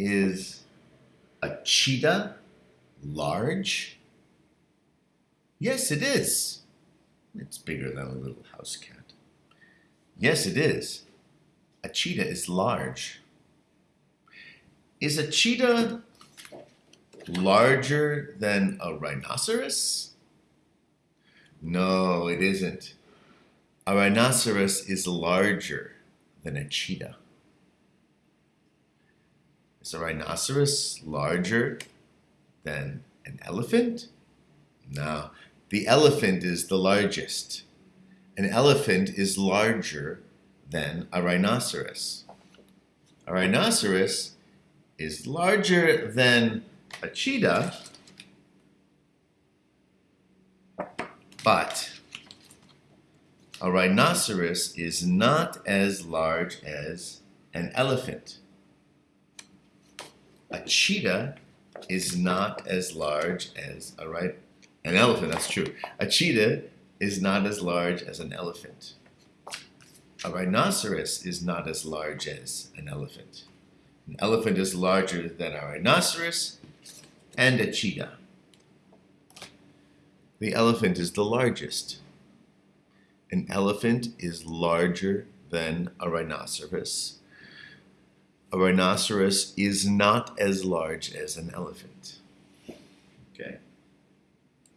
Is a cheetah large? Yes, it is. It's bigger than a little house cat. Yes, it is. A cheetah is large. Is a cheetah larger than a rhinoceros? No, it isn't. A rhinoceros is larger than a cheetah. Is a rhinoceros larger than an elephant? No, the elephant is the largest. An elephant is larger than a rhinoceros. A rhinoceros is larger than a cheetah, but a rhinoceros is not as large as an elephant. A cheetah is not as large as a right an elephant, that's true. A cheetah is not as large as an elephant. A rhinoceros is not as large as an elephant. An elephant is larger than a rhinoceros and a cheetah. The elephant is the largest. An elephant is larger than a rhinoceros a rhinoceros is not as large as an elephant. Okay.